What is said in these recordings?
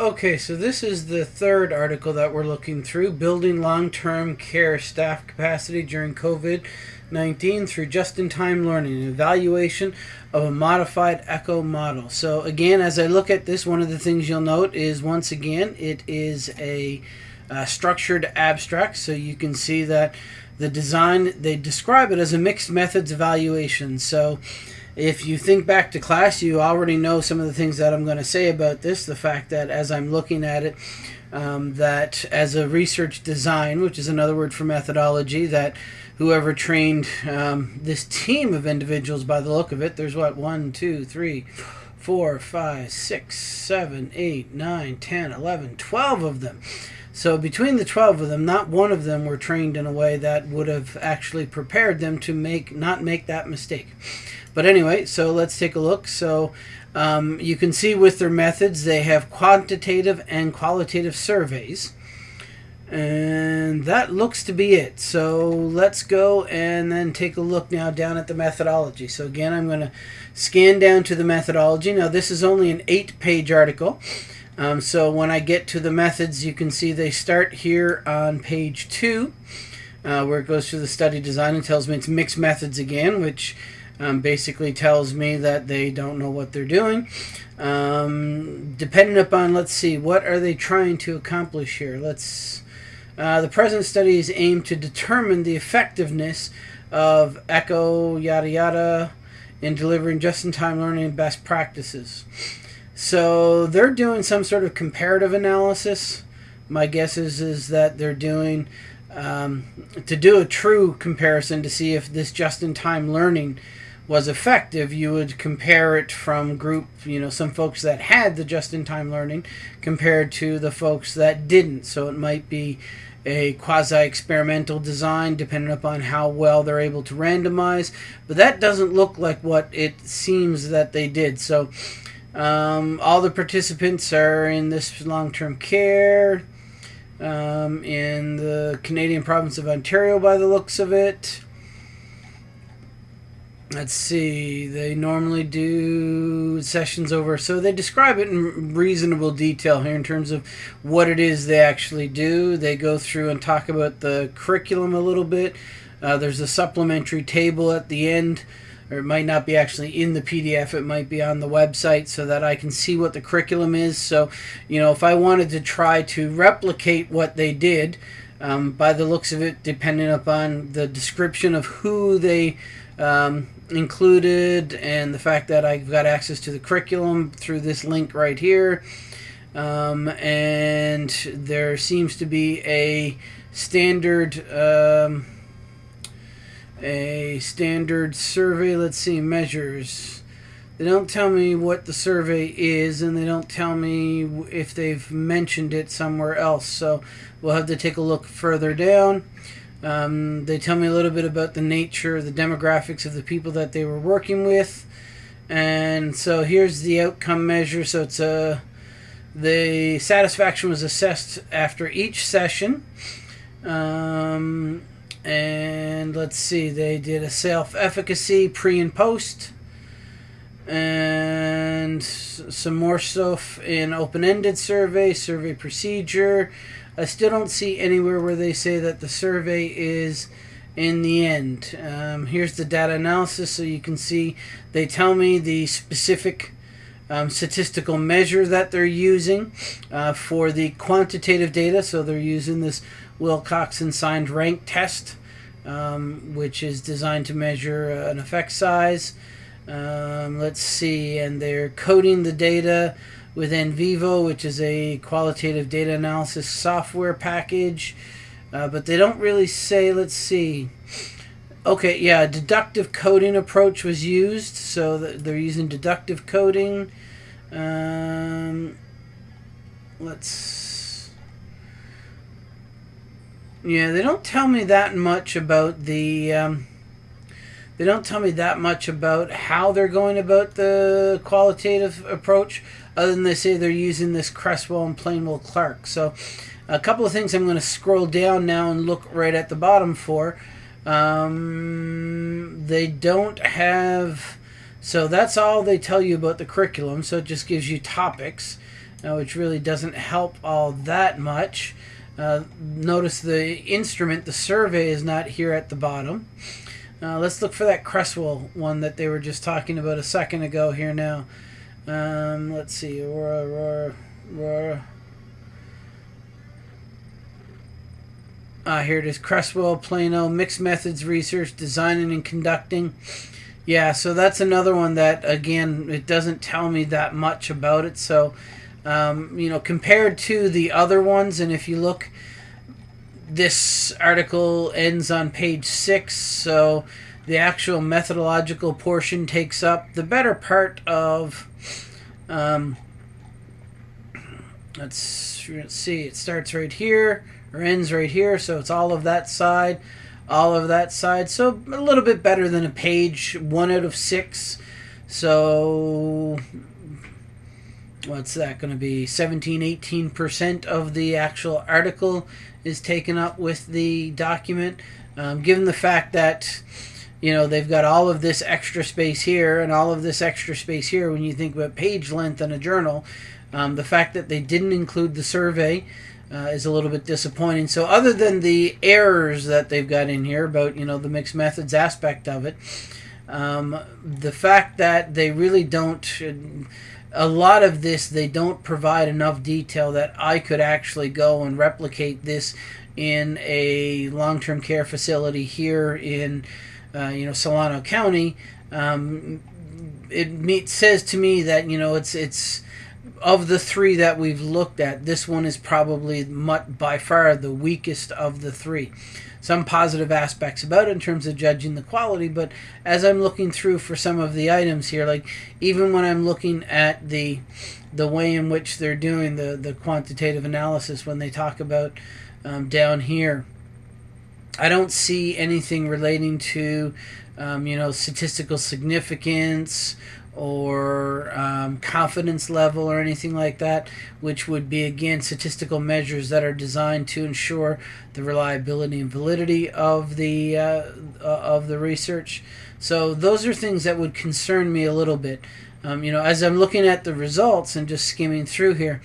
Okay, so this is the third article that we're looking through Building Long Term Care Staff Capacity During COVID 19 through Just in Time Learning, evaluation of a modified ECHO model. So, again, as I look at this, one of the things you'll note is once again, it is a uh, structured abstract. So, you can see that the design, they describe it as a mixed methods evaluation. So, if you think back to class, you already know some of the things that I'm going to say about this. The fact that as I'm looking at it, um, that as a research design, which is another word for methodology, that whoever trained um, this team of individuals by the look of it, there's what, one, two, three, four, five, six, seven, eight, nine, ten, eleven, twelve of them. So between the 12 of them, not one of them were trained in a way that would have actually prepared them to make not make that mistake. But anyway, so let's take a look. So um, you can see with their methods, they have quantitative and qualitative surveys. And that looks to be it. So let's go and then take a look now down at the methodology. So again, I'm going to scan down to the methodology. Now this is only an eight page article. Um, so when I get to the methods, you can see they start here on page two, uh, where it goes through the study design and tells me it's mixed methods again, which um, basically tells me that they don't know what they're doing. Um, depending upon, let's see, what are they trying to accomplish here? Let's. Uh, the present study is aimed to determine the effectiveness of ECHO yada yada in delivering just-in-time learning and best practices. So they're doing some sort of comparative analysis. My guess is is that they're doing um, to do a true comparison to see if this just-in-time learning was effective, you would compare it from group, you know, some folks that had the just-in-time learning compared to the folks that didn't. So it might be a quasi-experimental design depending upon how well they're able to randomize. But that doesn't look like what it seems that they did. So um, all the participants are in this long-term care um, in the Canadian province of Ontario by the looks of it. Let's see they normally do sessions over so they describe it in reasonable detail here in terms of what it is they actually do. They go through and talk about the curriculum a little bit. Uh, there's a supplementary table at the end or it might not be actually in the PDF, it might be on the website so that I can see what the curriculum is. So, you know, if I wanted to try to replicate what they did, um, by the looks of it, depending upon the description of who they um, included and the fact that I've got access to the curriculum through this link right here. Um, and there seems to be a standard um, a standard survey. Let's see, measures. They don't tell me what the survey is, and they don't tell me if they've mentioned it somewhere else. So we'll have to take a look further down. Um, they tell me a little bit about the nature, the demographics of the people that they were working with. And so here's the outcome measure. So it's a the satisfaction was assessed after each session. Um, and let's see, they did a self-efficacy pre and post. And some more stuff in open-ended survey, survey procedure, I still don't see anywhere where they say that the survey is in the end. Um, here's the data analysis so you can see they tell me the specific um, statistical measure that they're using uh, for the quantitative data. So they're using this Wilcoxon signed rank test, um, which is designed to measure uh, an effect size. Um, let's see, and they're coding the data with NVivo, which is a qualitative data analysis software package. Uh, but they don't really say, let's see. Okay, yeah, deductive coding approach was used. So they're using deductive coding. Um, let's. Yeah, they don't tell me that much about the. Um, they don't tell me that much about how they're going about the qualitative approach other than they say they're using this Creswell and Plano Clark. So a couple of things I'm going to scroll down now and look right at the bottom for. Um, they don't have... So that's all they tell you about the curriculum. So it just gives you topics. uh, which really doesn't help all that much. Uh, notice the instrument, the survey, is not here at the bottom. Uh, let's look for that Creswell one that they were just talking about a second ago here now. Um, let's see. Aurora, Aurora, Aurora. Uh, here it is Creswell, Plano, Mixed Methods Research, Designing and Conducting. Yeah, so that's another one that, again, it doesn't tell me that much about it. So, um, you know, compared to the other ones, and if you look this article ends on page six, so the actual methodological portion takes up the better part of. Um, let's, let's see, it starts right here or ends right here, so it's all of that side, all of that side. So a little bit better than a page, one out of six. So what's that going to be 17 18% of the actual article is taken up with the document um, given the fact that you know they've got all of this extra space here and all of this extra space here when you think about page length in a journal um, the fact that they didn't include the survey uh, is a little bit disappointing so other than the errors that they've got in here about you know the mixed methods aspect of it um, the fact that they really don't a lot of this they don't provide enough detail that I could actually go and replicate this in a long-term care facility here in uh, you know Solano County. Um, it says to me that you know it's it's of the three that we've looked at, this one is probably by far the weakest of the three some positive aspects about it in terms of judging the quality. But as I'm looking through for some of the items here, like even when I'm looking at the the way in which they're doing the the quantitative analysis when they talk about um, down here, I don't see anything relating to um, you know statistical significance or um, confidence level or anything like that, which would be again statistical measures that are designed to ensure the reliability and validity of the uh, uh, of the research. So those are things that would concern me a little bit. Um, you know, as I'm looking at the results and just skimming through here,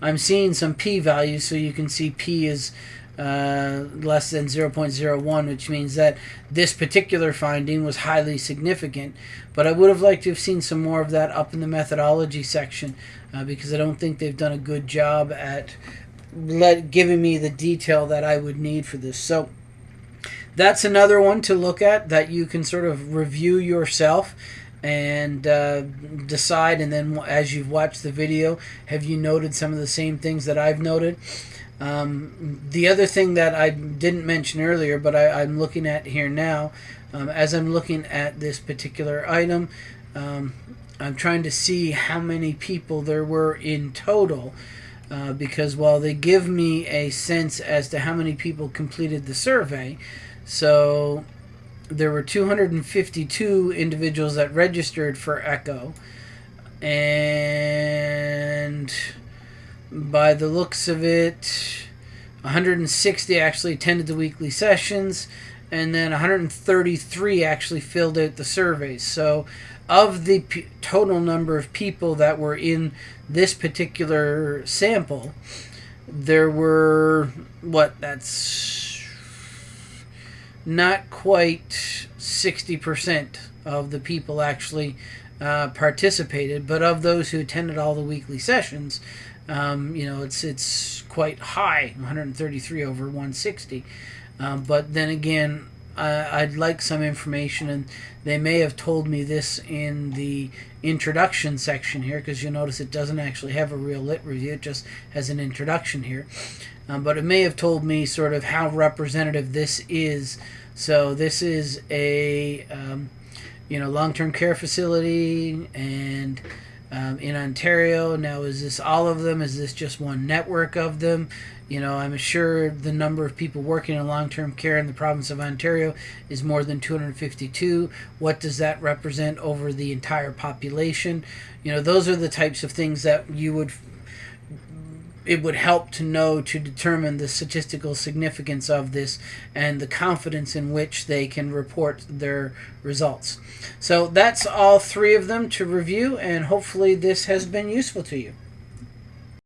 I'm seeing some p values. So you can see p is uh, less than 0.01, which means that this particular finding was highly significant. But I would have liked to have seen some more of that up in the methodology section uh, because I don't think they've done a good job at let, giving me the detail that I would need for this. So that's another one to look at that you can sort of review yourself and uh, decide and then as you've watched the video have you noted some of the same things that I've noted um, the other thing that I didn't mention earlier, but I, am looking at here now, um, as I'm looking at this particular item, um, I'm trying to see how many people there were in total. Uh, because while they give me a sense as to how many people completed the survey, so there were 252 individuals that registered for ECHO, and by the looks of it, 160 actually attended the weekly sessions, and then 133 actually filled out the surveys. So, of the p- total number of people that were in this particular sample, there were what that's not quite 60% of the people actually uh, participated, but of those who attended all the weekly sessions, um, you know, it's it's quite high, 133 over 160. Um, but then again, I'd like some information, and they may have told me this in the introduction section here, because you notice it doesn't actually have a real lit review; it just has an introduction here. Um, but it may have told me sort of how representative this is. So this is a um, you know long-term care facility and um, in Ontario. Now, is this all of them? Is this just one network of them? You know, I'm sure the number of people working in long term care in the province of Ontario is more than 252. What does that represent over the entire population? You know, those are the types of things that you would it would help to know to determine the statistical significance of this and the confidence in which they can report their results. So that's all three of them to review, and hopefully this has been useful to you.